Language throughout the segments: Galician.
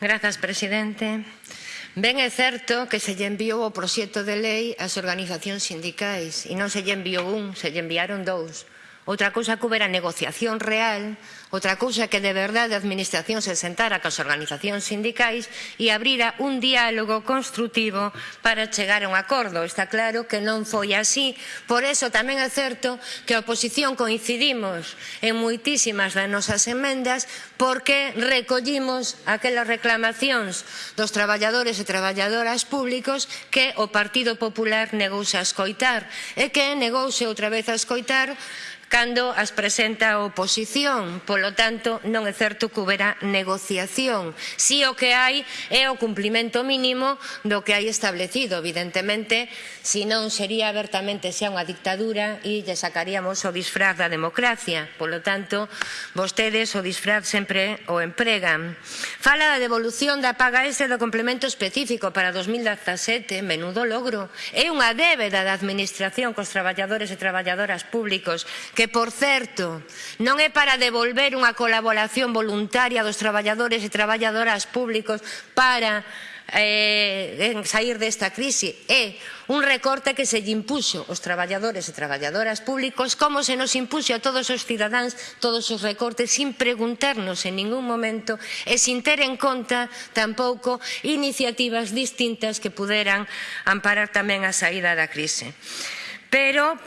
Grazas, presidente. Ben é certo que se lle enviou o proxecto de lei ás organizacións sindicais e non se lle enviou un, se lle enviaron dous Outra cousa que houbera negociación real, outra cousa que de verdade a Administración se sentara cas organizacións sindicais e abrira un diálogo construtivo para chegar a un acordo. Está claro que non foi así, por eso tamén é certo que a oposición coincidimos en moitísimas das nosas emendas porque recollimos aquelas reclamacións dos traballadores e traballadoras públicos que o Partido Popular negouse a escoitar e que negouse outra vez a escoitar cando as presenta a oposición. Polo tanto, non é certo que houbera negociación. Si o que hai é o cumplimento mínimo do que hai establecido. Evidentemente, se non sería abertamente xa unha dictadura e lle sacaríamos o disfraz da democracia. Polo tanto, vostedes o disfraz sempre o empregan. Fala da devolución da paga extra do complemento específico para 2017, menudo logro. É unha débeda da administración cos traballadores e traballadoras públicos que, por certo, non é para devolver unha colaboración voluntaria dos traballadores e traballadoras públicos para eh, sair desta crise. É un recorte que se lle impuxo aos traballadores e traballadoras públicos como se nos impuxo a todos os cidadáns todos os recortes sin preguntarnos en ningún momento e sin ter en conta tampouco iniciativas distintas que puderan amparar tamén a saída da crise. Pero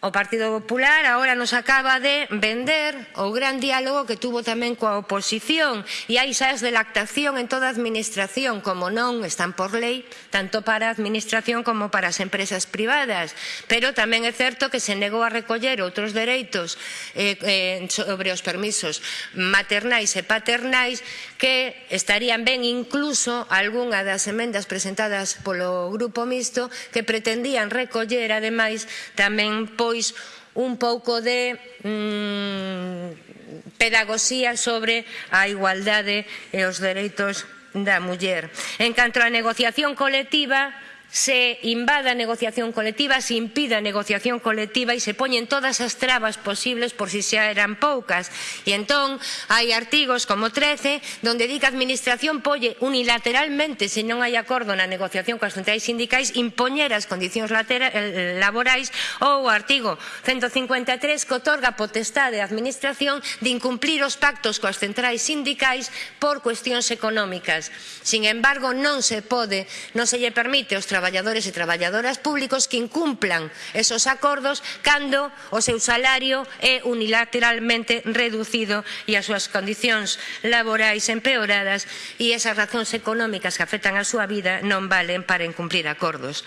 O Partido Popular agora nos acaba de vender o gran diálogo que tuvo tamén coa oposición e hai xas de lactación en toda a administración, como non están por lei, tanto para a administración como para as empresas privadas. Pero tamén é certo que se negou a recoller outros dereitos eh, eh, sobre os permisos maternais e paternais que estarían ben incluso algunha das emendas presentadas polo Grupo Mixto que pretendían recoller, ademais, tamén por pois un pouco de mm, pedagogía sobre a igualdade e os dereitos da muller. En canto á negociación colectiva, se invada a negociación colectiva, se impida a negociación colectiva e se poñen todas as trabas posibles por si xa eran poucas. E entón hai artigos como 13 donde di que a administración polle unilateralmente se non hai acordo na negociación coas centrais sindicais impoñer as condicións eh, laborais ou o artigo 153 que otorga potestade á administración de incumplir os pactos coas centrais sindicais por cuestións económicas. Sin embargo, non se pode, non se lle permite aos traballadores traballadores e traballadoras públicos que incumplan esos acordos cando o seu salario é unilateralmente reducido e as súas condicións laborais empeoradas e esas razóns económicas que afectan a súa vida non valen para incumplir acordos.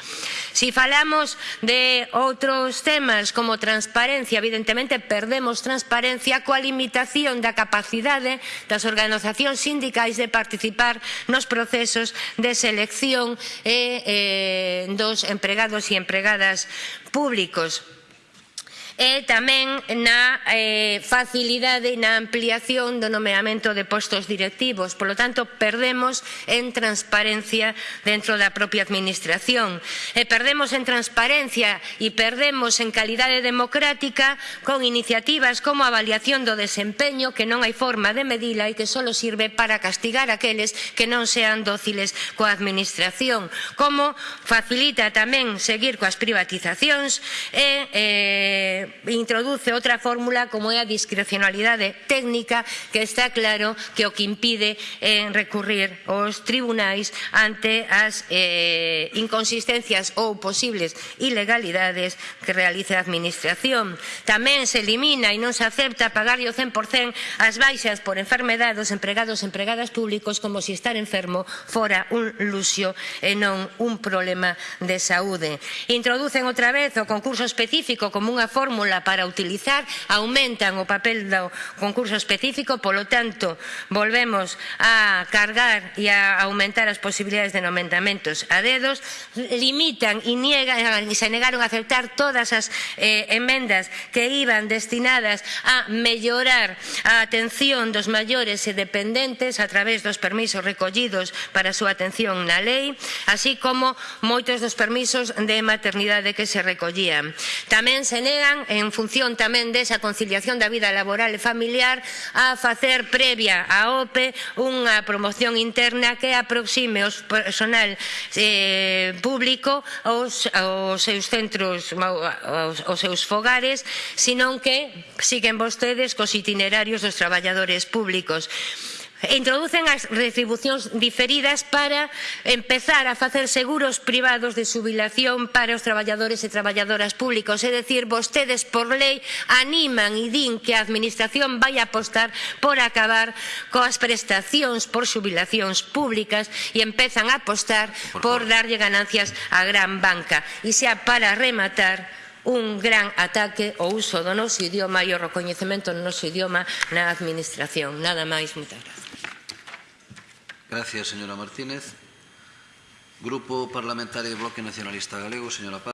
Si falamos de outros temas como transparencia, evidentemente perdemos transparencia coa limitación da capacidade das organizacións sindicais de participar nos procesos de selección e eh, eh, dos empregados e empregadas públicos e tamén na eh, facilidade e na ampliación do nomeamento de postos directivos. Por lo tanto, perdemos en transparencia dentro da propia administración. E perdemos en transparencia e perdemos en calidade democrática con iniciativas como a avaliación do desempeño que non hai forma de medila e que só sirve para castigar aqueles que non sean dóciles coa administración. Como facilita tamén seguir coas privatizacións e eh, Eh, introduce outra fórmula como é a discrecionalidade técnica que está claro que o que impide en recurrir aos tribunais ante as eh, inconsistencias ou posibles ilegalidades que realiza a Administración. Tamén se elimina e non se acepta pagarlle o 100% as baixas por enfermedade dos empregados e empregadas públicos como se si estar enfermo fora un luxo e non un problema de saúde. Introducen outra vez o concurso específico como unha fórmula fórmula para utilizar aumentan o papel do concurso específico, polo tanto, volvemos a cargar e a aumentar as posibilidades de nomentamentos a dedos, limitan e, niegan, e se negaron a aceptar todas as eh, emendas que iban destinadas a mellorar a atención dos maiores e dependentes a través dos permisos recollidos para a súa atención na lei, así como moitos dos permisos de maternidade que se recollían. Tamén se negan en función tamén desa conciliación da vida laboral e familiar a facer previa á OPE unha promoción interna que aproxime os personal eh, público aos, aos seus centros aos, aos seus fogares, senón que siguen vostedes cos itinerarios dos traballadores públicos e introducen as retribucións diferidas para empezar a facer seguros privados de xubilación para os traballadores e traballadoras públicos. É dicir, vostedes por lei animan e din que a Administración vai apostar por acabar coas prestacións por xubilacións públicas e empezan a apostar por, por darlle ganancias á gran banca. E xa para rematar, un gran ataque ao uso do noso idioma e o recoñecemento do noso idioma na administración. Nada máis, moitas gracias. Gracias, señora Martínez. Grupo Parlamentario Bloque Nacionalista Galego, señora Paz.